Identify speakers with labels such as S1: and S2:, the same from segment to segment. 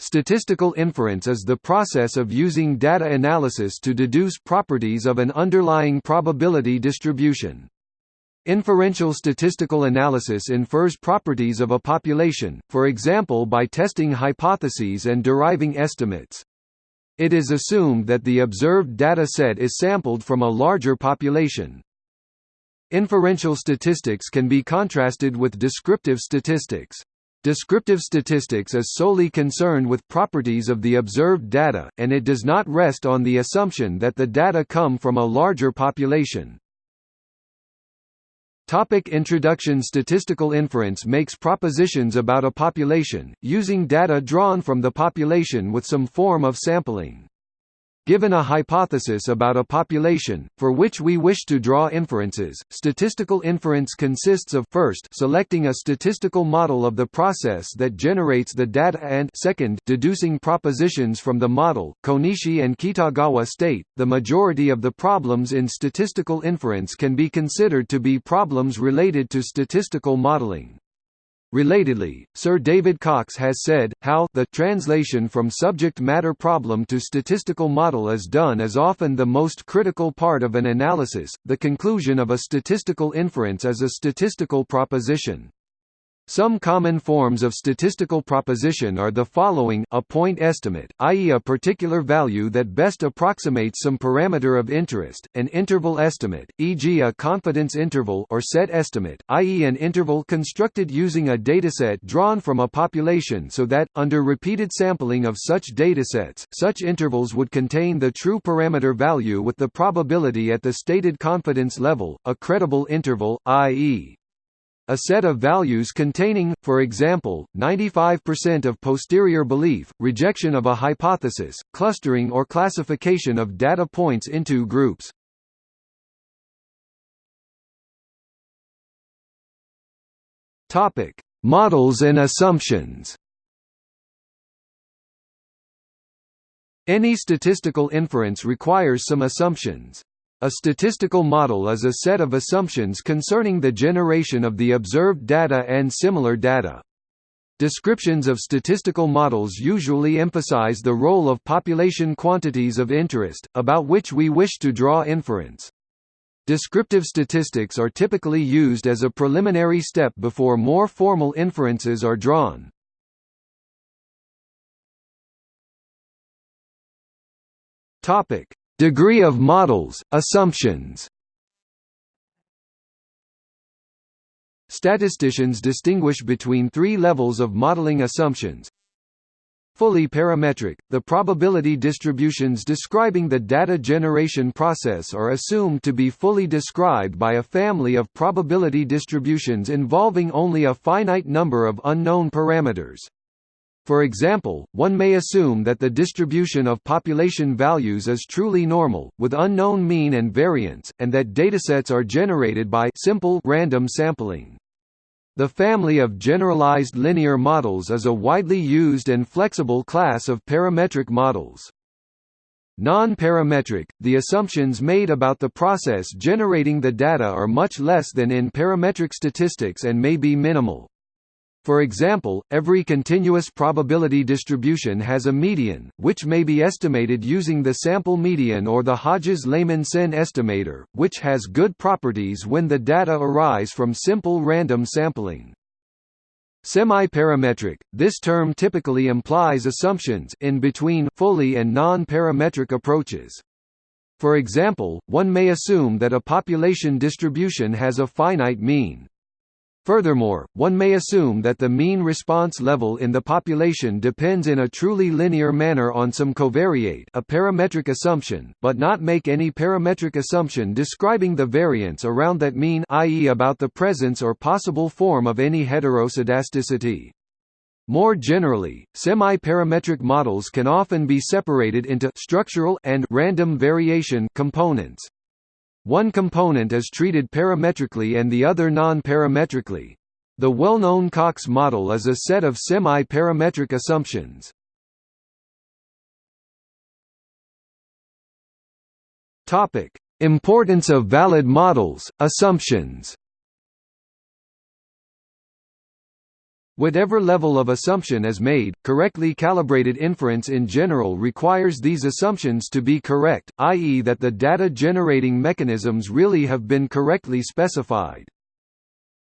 S1: Statistical inference is the process of using data analysis to deduce properties of an underlying probability distribution. Inferential statistical analysis infers properties of a population, for example by testing hypotheses and deriving estimates. It is assumed that the observed data set is sampled from a larger population. Inferential statistics can be contrasted with descriptive statistics. Descriptive statistics is solely concerned with properties of the observed data, and it does not rest on the assumption that the data come from a larger population. Topic introduction Statistical inference makes propositions about a population, using data drawn from the population with some form of sampling. Given a hypothesis about a population, for which we wish to draw inferences, statistical inference consists of first selecting a statistical model of the process that generates the data and second deducing propositions from the model. Konishi and Kitagawa state, the majority of the problems in statistical inference can be considered to be problems related to statistical modeling. Relatedly, Sir David Cox has said, how the translation from subject matter problem to statistical model is done is often the most critical part of an analysis. The conclusion of a statistical inference is a statistical proposition. Some common forms of statistical proposition are the following a point estimate, i.e. a particular value that best approximates some parameter of interest, an interval estimate, e.g. a confidence interval or set estimate, i.e. an interval constructed using a dataset drawn from a population so that, under repeated sampling of such datasets, such intervals would contain the true parameter value with the probability at the stated confidence level, a credible interval, i.e. A set of values containing, for example, 95% of posterior belief, rejection of a hypothesis, clustering or classification of data points into groups.
S2: Topic: Models and assumptions.
S1: Any statistical inference requires some assumptions. A statistical model is a set of assumptions concerning the generation of the observed data and similar data. Descriptions of statistical models usually emphasize the role of population quantities of interest, about which we wish to draw inference. Descriptive statistics are typically used as a preliminary step before more formal inferences are drawn. Topic: Degree of models, assumptions Statisticians distinguish between three levels of modeling assumptions. Fully parametric, the probability distributions describing the data generation process are assumed to be fully described by a family of probability distributions involving only a finite number of unknown parameters. For example, one may assume that the distribution of population values is truly normal, with unknown mean and variance, and that datasets are generated by simple random sampling. The family of generalized linear models is a widely used and flexible class of parametric models. Non-parametric, the assumptions made about the process generating the data are much less than in parametric statistics and may be minimal. For example, every continuous probability distribution has a median, which may be estimated using the sample median or the Hodges-Lehmann-Sen estimator, which has good properties when the data arise from simple random sampling. Semi-parametric – This term typically implies assumptions in between fully and non-parametric approaches. For example, one may assume that a population distribution has a finite mean, Furthermore, one may assume that the mean response level in the population depends in a truly linear manner on some covariate a parametric assumption, but not make any parametric assumption describing the variance around that mean i.e. about the presence or possible form of any heteroscedasticity. More generally, semi-parametric models can often be separated into structural and random variation components. One component is treated parametrically and the other non-parametrically. The well-known Cox model is a set of semi-parametric
S2: assumptions.
S1: Topic: Importance of valid models, assumptions. Whatever level of assumption is made, correctly calibrated inference in general requires these assumptions to be correct, i.e. that the data generating mechanisms really have been correctly specified.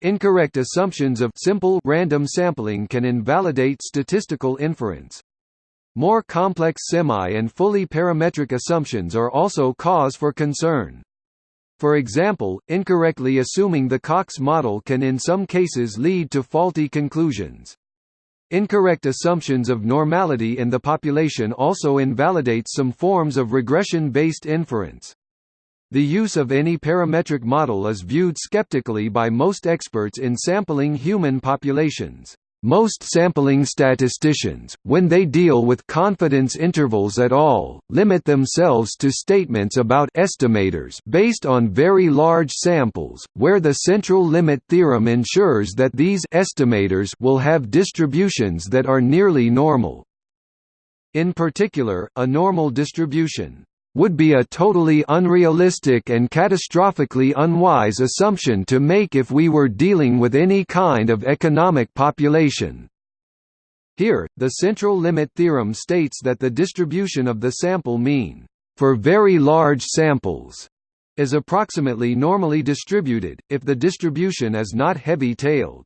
S1: Incorrect assumptions of simple random sampling can invalidate statistical inference. More complex semi and fully parametric assumptions are also cause for concern. For example, incorrectly assuming the Cox model can in some cases lead to faulty conclusions. Incorrect assumptions of normality in the population also invalidate some forms of regression-based inference. The use of any parametric model is viewed skeptically by most experts in sampling human populations. Most sampling statisticians, when they deal with confidence intervals at all, limit themselves to statements about estimators based on very large samples, where the central limit theorem ensures that these estimators will have distributions that are nearly normal. In particular, a normal distribution would be a totally unrealistic and catastrophically unwise assumption to make if we were dealing with any kind of economic population. Here, the central limit theorem states that the distribution of the sample mean for very large samples is approximately normally distributed, if the distribution is not heavy-tailed.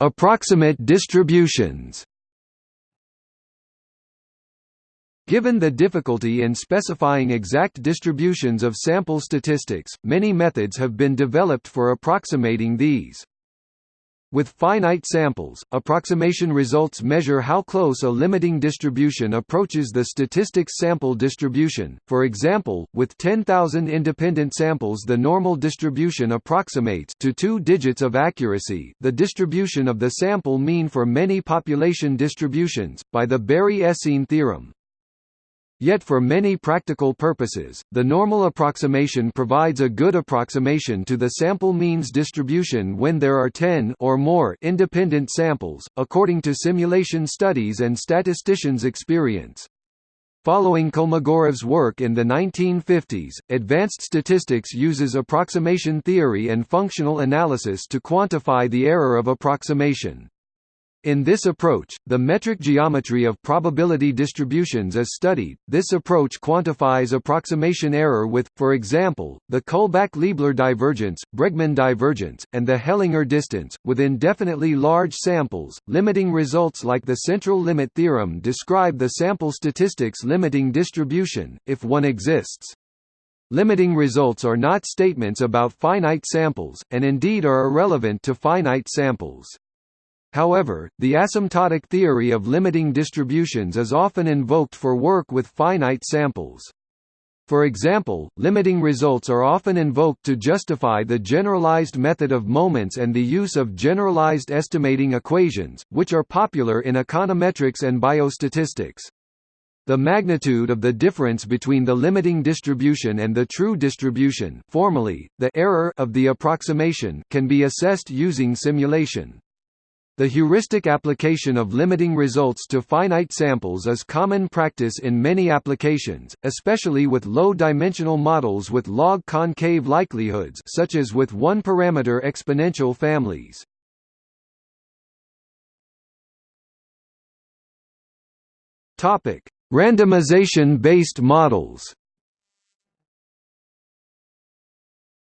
S2: Approximate distributions
S1: Given the difficulty in specifying exact distributions of sample statistics, many methods have been developed for approximating these. With finite samples, approximation results measure how close a limiting distribution approaches the statistics sample distribution. For example, with 10,000 independent samples, the normal distribution approximates to 2 digits of accuracy. The distribution of the sample mean for many population distributions by the Berry-Esseen theorem, Yet for many practical purposes, the normal approximation provides a good approximation to the sample means distribution when there are 10 or more independent samples, according to simulation studies and statisticians' experience. Following Kolmogorov's work in the 1950s, advanced statistics uses approximation theory and functional analysis to quantify the error of approximation. In this approach, the metric geometry of probability distributions is studied. This approach quantifies approximation error with, for example, the Kullback-Leibler divergence, Bregman divergence, and the Hellinger distance, with indefinitely large samples. Limiting results like the central limit theorem describe the sample statistics limiting distribution, if one exists. Limiting results are not statements about finite samples, and indeed are irrelevant to finite samples. However, the asymptotic theory of limiting distributions is often invoked for work with finite samples. For example, limiting results are often invoked to justify the generalized method of moments and the use of generalized estimating equations, which are popular in econometrics and biostatistics. The magnitude of the difference between the limiting distribution and the true distribution formally, the error of the approximation can be assessed using simulation. The heuristic application of limiting results to finite samples is common practice in many applications, especially with low-dimensional models with log concave likelihoods such as with one-parameter exponential families. Randomization-based models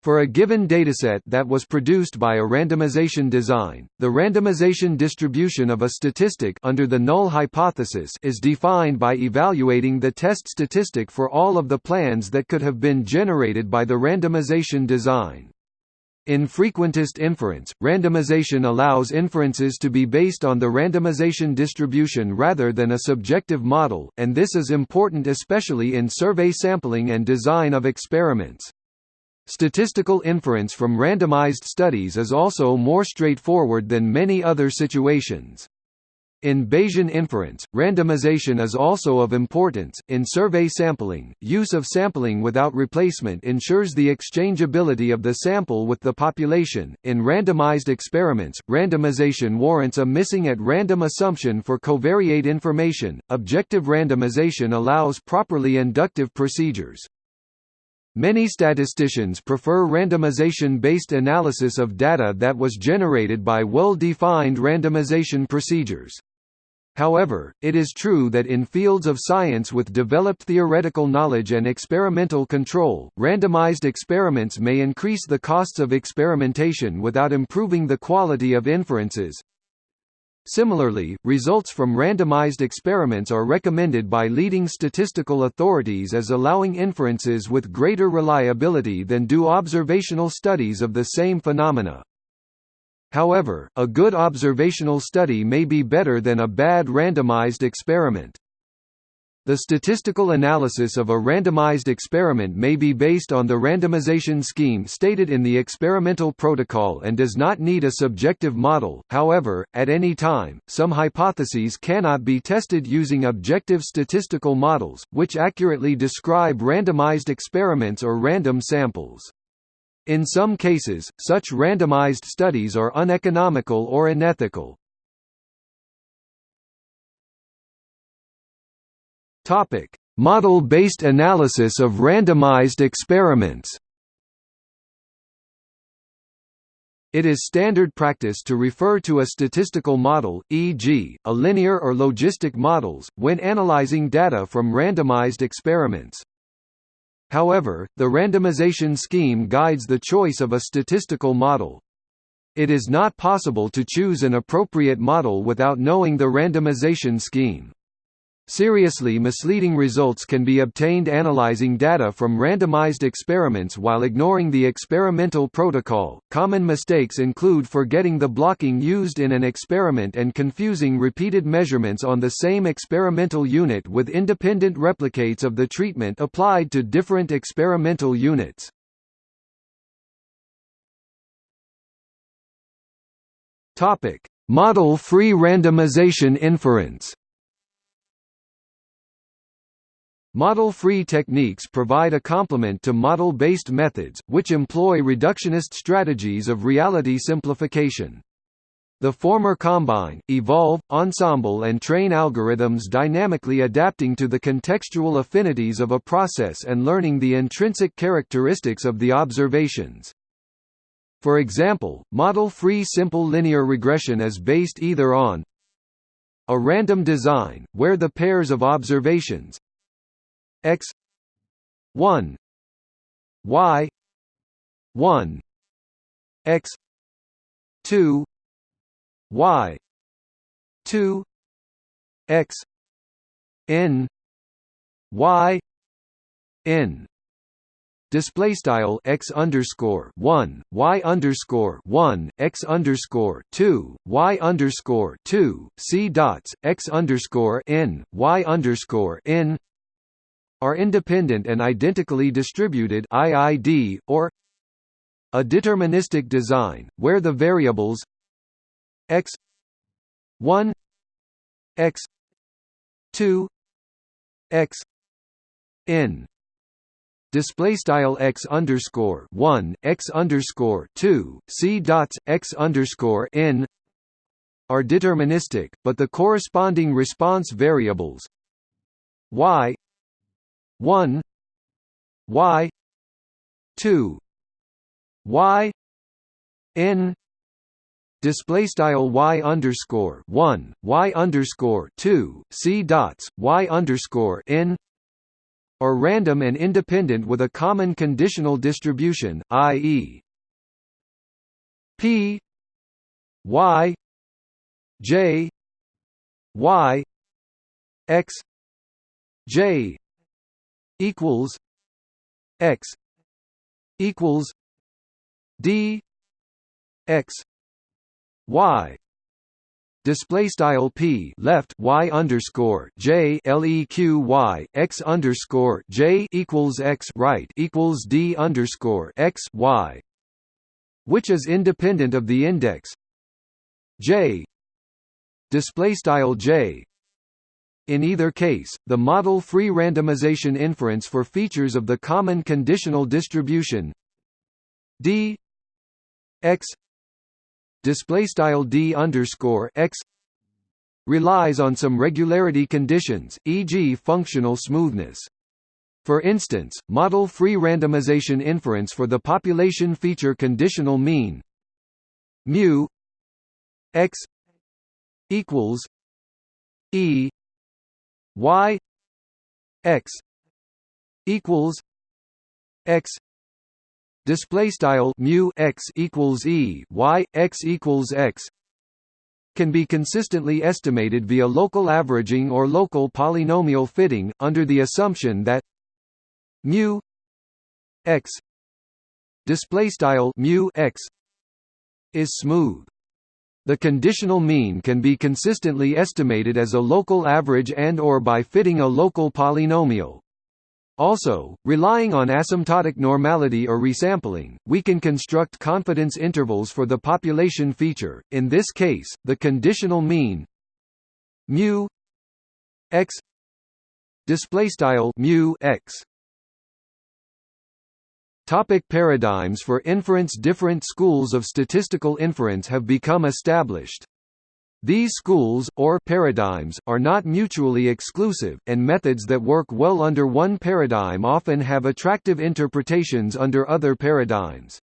S1: For a given dataset that was produced by a randomization design, the randomization distribution of a statistic under the null hypothesis is defined by evaluating the test statistic for all of the plans that could have been generated by the randomization design. In frequentist inference, randomization allows inferences to be based on the randomization distribution rather than a subjective model, and this is important especially in survey sampling and design of experiments. Statistical inference from randomized studies is also more straightforward than many other situations. In Bayesian inference, randomization is also of importance. In survey sampling, use of sampling without replacement ensures the exchangeability of the sample with the population. In randomized experiments, randomization warrants a missing at random assumption for covariate information. Objective randomization allows properly inductive procedures. Many statisticians prefer randomization-based analysis of data that was generated by well-defined randomization procedures. However, it is true that in fields of science with developed theoretical knowledge and experimental control, randomized experiments may increase the costs of experimentation without improving the quality of inferences. Similarly, results from randomized experiments are recommended by leading statistical authorities as allowing inferences with greater reliability than do observational studies of the same phenomena. However, a good observational study may be better than a bad randomized experiment. The statistical analysis of a randomized experiment may be based on the randomization scheme stated in the experimental protocol and does not need a subjective model. However, at any time, some hypotheses cannot be tested using objective statistical models, which accurately describe randomized experiments or random samples. In some cases, such randomized studies are uneconomical or unethical,
S2: Topic: Model-based analysis of randomized
S1: experiments. It is standard practice to refer to a statistical model, e.g., a linear or logistic models, when analyzing data from randomized experiments. However, the randomization scheme guides the choice of a statistical model. It is not possible to choose an appropriate model without knowing the randomization scheme. Seriously misleading results can be obtained analyzing data from randomized experiments while ignoring the experimental protocol. Common mistakes include forgetting the blocking used in an experiment and confusing repeated measurements on the same experimental unit with independent replicates of the treatment applied to different experimental units. Topic: Model-free randomization inference Model-free techniques provide a complement to model-based methods, which employ reductionist strategies of reality simplification. The former combine, evolve, ensemble and train algorithms dynamically adapting to the contextual affinities of a process and learning the intrinsic characteristics of the observations. For example, model-free simple linear regression is based either on a random design, where the pairs of observations x 1
S2: y 1 x 2 y 2 x
S1: n y n display style x underscore 1 y underscore 1 x underscore 2 y underscore 2 c dots x underscore n y underscore n are independent and identically distributed IID, or a deterministic design, where the variables x 1 x 2 x n display style x underscore 1 x underscore 2 c dots x underscore n are deterministic but the corresponding response variables y 1 y 2 y n display style y underscore 1 y underscore 2 c dots y underscore n are random and independent with a common conditional distribution ie p
S2: y j y x j equals x equals d x
S1: y display style p left y underscore j leq y x underscore j equals x right equals d underscore x y, which is independent of the index j display style j in either case, the model free randomization inference for features of the common conditional distribution d x d underscore x relies on some regularity conditions, e.g. functional smoothness. For instance, model free randomization inference for the population feature conditional mean mu x equals e
S2: y x equals
S1: x display style mu x equals e y x equals x can be consistently estimated via local averaging or local polynomial fitting under the assumption that mu x display style mu x is smooth the conditional mean can be consistently estimated as a local average and or by fitting a local polynomial. Also, relying on asymptotic normality or resampling, we can construct confidence intervals for the population feature, in this case, the conditional mean mu x mu x Topic paradigms for inference Different schools of statistical inference have become established. These schools, or paradigms, are not mutually exclusive, and methods that work well under one paradigm often have attractive interpretations under other paradigms.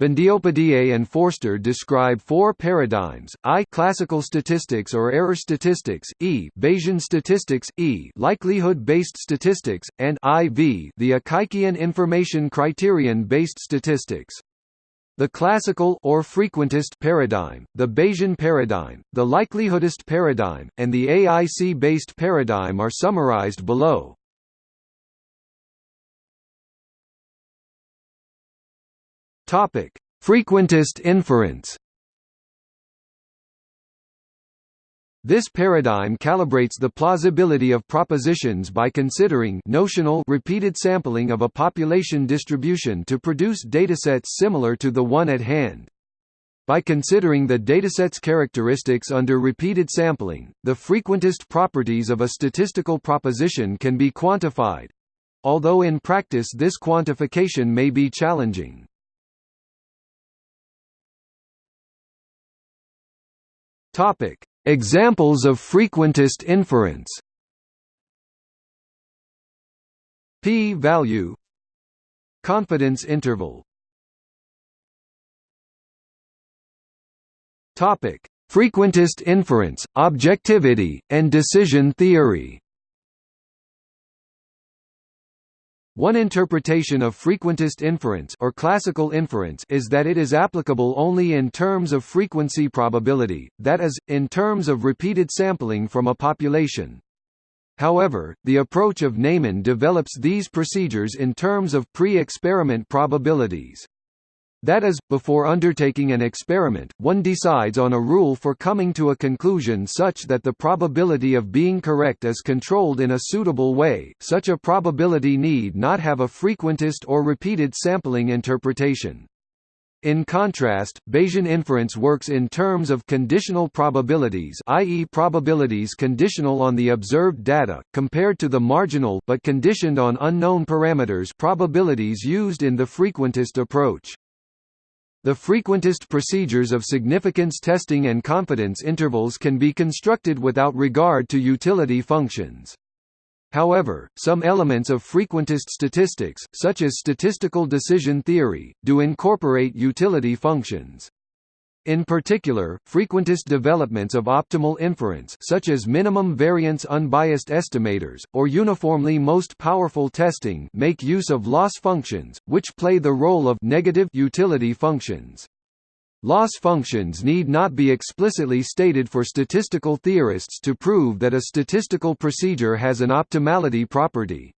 S1: Bandyopadhyay and Forster describe four paradigms, I classical statistics or error statistics, E Bayesian statistics, E likelihood-based statistics, and IV the Akaikean information criterion-based statistics. The classical or frequentist paradigm, the Bayesian paradigm, the likelihoodist paradigm, and the AIC-based paradigm are summarized below.
S2: Topic: Frequentist inference.
S1: This paradigm calibrates the plausibility of propositions by considering notional repeated sampling of a population distribution to produce datasets similar to the one at hand. By considering the dataset's characteristics under repeated sampling, the frequentist properties of a statistical proposition can be quantified—although in practice this quantification may be challenging.
S2: Topic: Examples of frequentist inference. P value confidence interval.
S1: Topic: Frequentist inference, objectivity, and decision theory. One interpretation of frequentist inference or classical inference is that it is applicable only in terms of frequency probability, that is, in terms of repeated sampling from a population. However, the approach of Neyman develops these procedures in terms of pre-experiment probabilities. That is, before undertaking an experiment, one decides on a rule for coming to a conclusion such that the probability of being correct is controlled in a suitable way. Such a probability need not have a frequentist or repeated sampling interpretation. In contrast, Bayesian inference works in terms of conditional probabilities i.e. probabilities conditional on the observed data, compared to the marginal but conditioned on unknown parameters probabilities used in the frequentist approach. The frequentist procedures of significance testing and confidence intervals can be constructed without regard to utility functions. However, some elements of frequentist statistics, such as statistical decision theory, do incorporate utility functions. In particular, frequentist developments of optimal inference such as minimum variance unbiased estimators, or uniformly most powerful testing make use of loss functions, which play the role of negative utility functions. Loss functions need not be explicitly stated for statistical theorists to prove that a statistical procedure has an optimality property.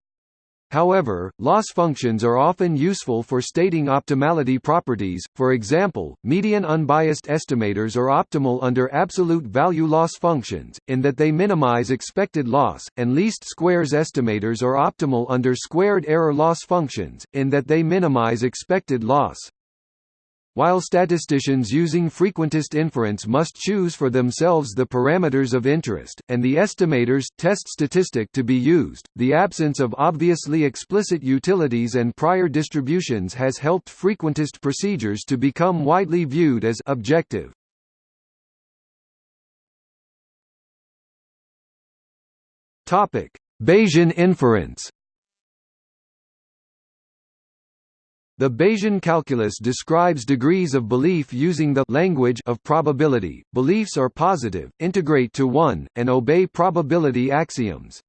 S1: However, loss functions are often useful for stating optimality properties, for example, median unbiased estimators are optimal under absolute value loss functions, in that they minimize expected loss, and least squares estimators are optimal under squared error loss functions, in that they minimize expected loss. While statisticians using frequentist inference must choose for themselves the parameters of interest, and the estimator's test statistic to be used, the absence of obviously explicit utilities and prior distributions has helped frequentist procedures to become widely viewed as objective. Bayesian inference The Bayesian calculus describes degrees of belief using the language of probability. Beliefs are positive, integrate to one, and obey probability axioms.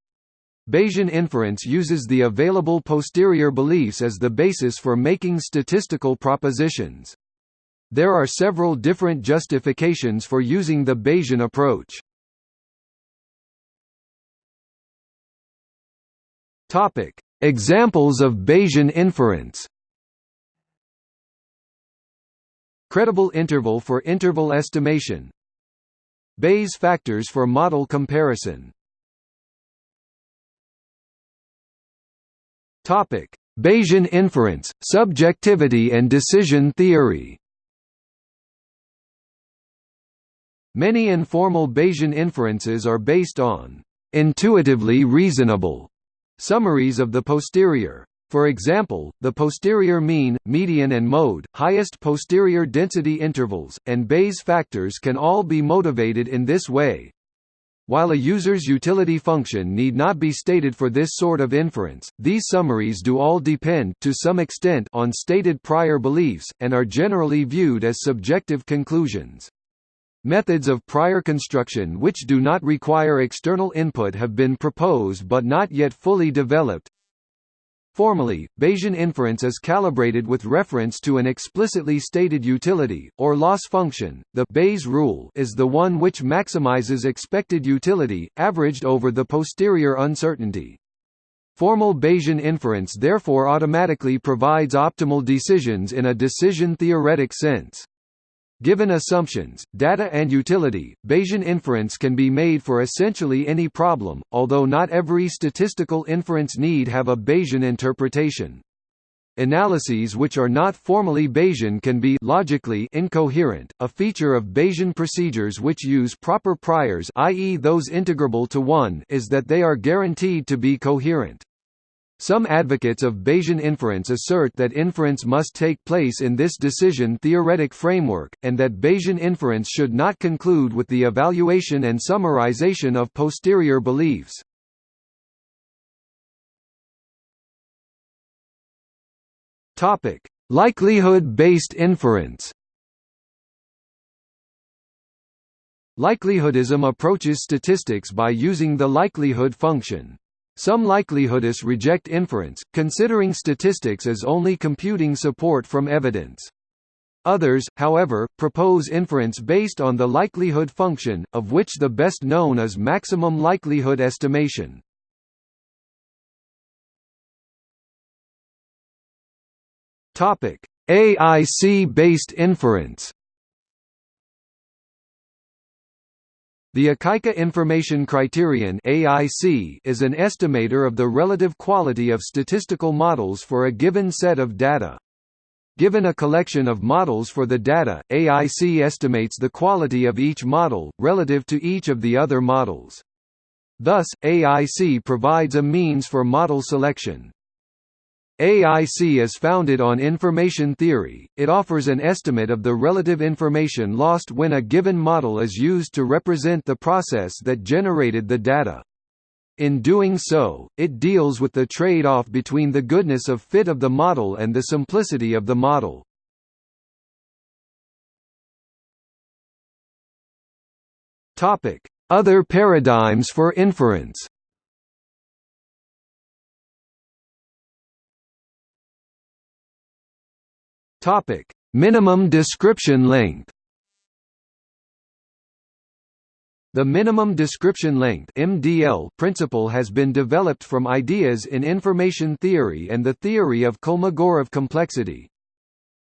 S1: Bayesian inference uses the available posterior beliefs as the basis for making statistical propositions. There are several different justifications for using the Bayesian approach.
S2: Examples of Bayesian inference
S1: Credible interval for interval estimation Bayes factors for model comparison Bayesian inference, subjectivity and decision theory Many informal Bayesian inferences are based on intuitively reasonable summaries of the posterior for example, the posterior mean, median and mode, highest posterior density intervals, and Bayes factors can all be motivated in this way. While a user's utility function need not be stated for this sort of inference, these summaries do all depend to some extent on stated prior beliefs, and are generally viewed as subjective conclusions. Methods of prior construction which do not require external input have been proposed but not yet fully developed. Formally, Bayesian inference is calibrated with reference to an explicitly stated utility, or loss function. The Bayes rule is the one which maximizes expected utility, averaged over the posterior uncertainty. Formal Bayesian inference therefore automatically provides optimal decisions in a decision-theoretic sense. Given assumptions, data and utility, Bayesian inference can be made for essentially any problem, although not every statistical inference need have a Bayesian interpretation. Analyses which are not formally Bayesian can be logically incoherent, a feature of Bayesian procedures which use proper priors i.e. those integrable to 1 is that they are guaranteed to be coherent. Some advocates of Bayesian inference assert that inference must take place in this decision-theoretic framework, and that Bayesian inference should not conclude with the evaluation and summarization of posterior beliefs. Likelihood-based inference Likelihoodism approaches statistics by using the likelihood function. Some likelihoodists reject inference, considering statistics as only computing support from evidence. Others, however, propose inference based on the likelihood function, of which the best known is maximum likelihood estimation. AIC-based inference The Akaike Information Criterion is an estimator of the relative quality of statistical models for a given set of data. Given a collection of models for the data, AIC estimates the quality of each model, relative to each of the other models. Thus, AIC provides a means for model selection. AIC is founded on information theory, it offers an estimate of the relative information lost when a given model is used to represent the process that generated the data. In doing so, it deals with the trade-off between the goodness of fit of the model and the simplicity of the model.
S2: Other paradigms for inference Topic: Minimum description length.
S1: The minimum description length (MDL) principle has been developed from ideas in information theory and the theory of Kolmogorov complexity.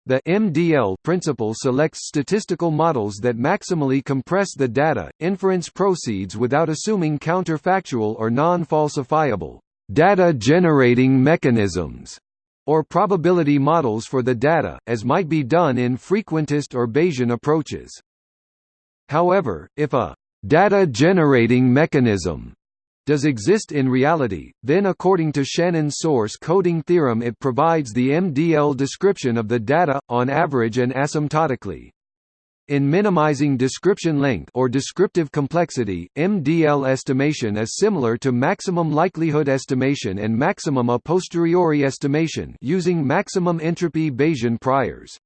S1: The MDL principle selects statistical models that maximally compress the data. Inference proceeds without assuming counterfactual or non-falsifiable data generating mechanisms or probability models for the data, as might be done in frequentist or Bayesian approaches. However, if a data-generating mechanism does exist in reality, then according to Shannon's source coding theorem it provides the MDL description of the data, on average and asymptotically. In minimizing description length or descriptive complexity, MDL estimation is similar to maximum likelihood estimation and maximum a posteriori estimation using maximum entropy Bayesian priors.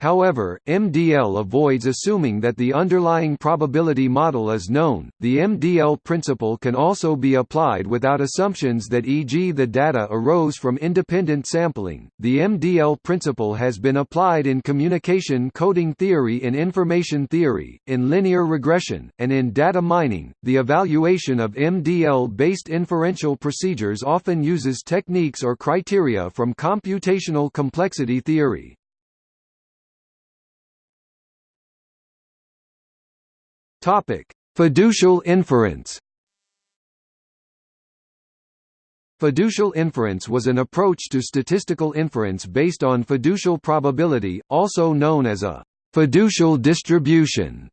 S1: However, MDL avoids assuming that the underlying probability model is known. The MDL principle can also be applied without assumptions that e.g. the data arose from independent sampling. The MDL principle has been applied in communication coding theory in information theory, in linear regression, and in data mining. The evaluation of MDL-based inferential procedures often uses techniques or criteria from computational complexity theory. Topic: Fiducial inference. Fiducial inference was an approach to statistical inference based on fiducial probability, also known as a fiducial distribution.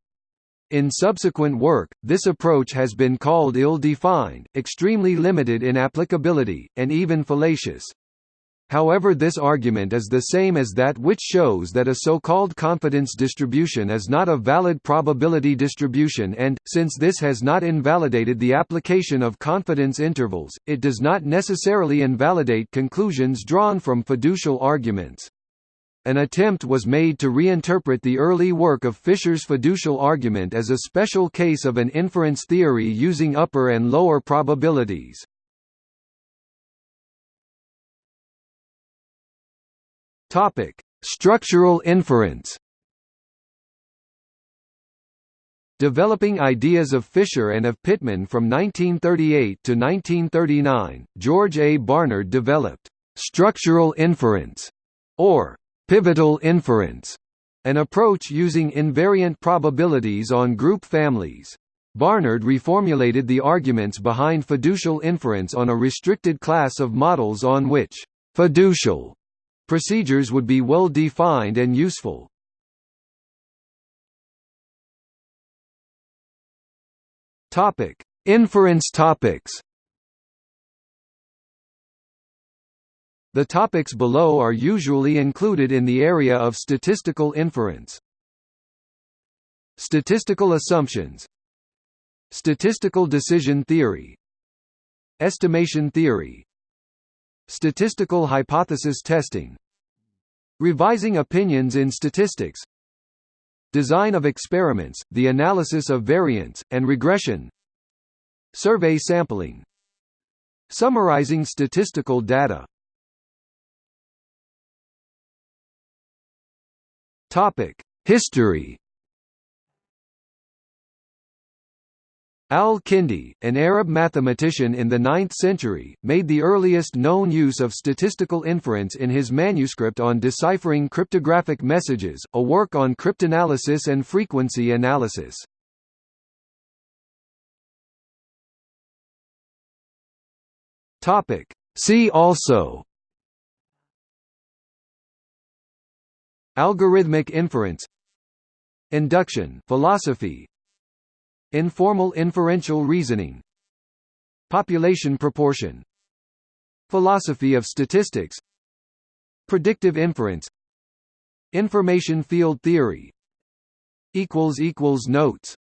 S1: In subsequent work, this approach has been called ill-defined, extremely limited in applicability, and even fallacious. However this argument is the same as that which shows that a so-called confidence distribution is not a valid probability distribution and, since this has not invalidated the application of confidence intervals, it does not necessarily invalidate conclusions drawn from fiducial arguments. An attempt was made to reinterpret the early work of Fisher's fiducial argument as a special case of an inference theory using upper and lower probabilities. Topic: Structural inference. Developing Ideas of Fisher and of Pitman from 1938 to 1939, George A. Barnard developed structural inference or pivotal inference, an approach using invariant probabilities on group families. Barnard reformulated the arguments behind fiducial inference on a restricted class of models on which fiducial Procedures would be well defined and useful.
S2: Topic: Inference topics. The topics below are
S1: usually included in the area of statistical inference. Statistical assumptions Statistical decision theory Estimation theory Statistical hypothesis testing Revising opinions in statistics Design of experiments, the analysis of variance, and regression Survey sampling Summarizing statistical data
S2: History
S1: Al-Kindi, an Arab mathematician in the 9th century, made the earliest known use of statistical inference in his manuscript on deciphering cryptographic messages, a work on cryptanalysis and frequency analysis.
S2: See also
S1: Algorithmic inference Induction philosophy Informal inferential reasoning Population proportion Philosophy of statistics Predictive inference Information field theory
S2: Notes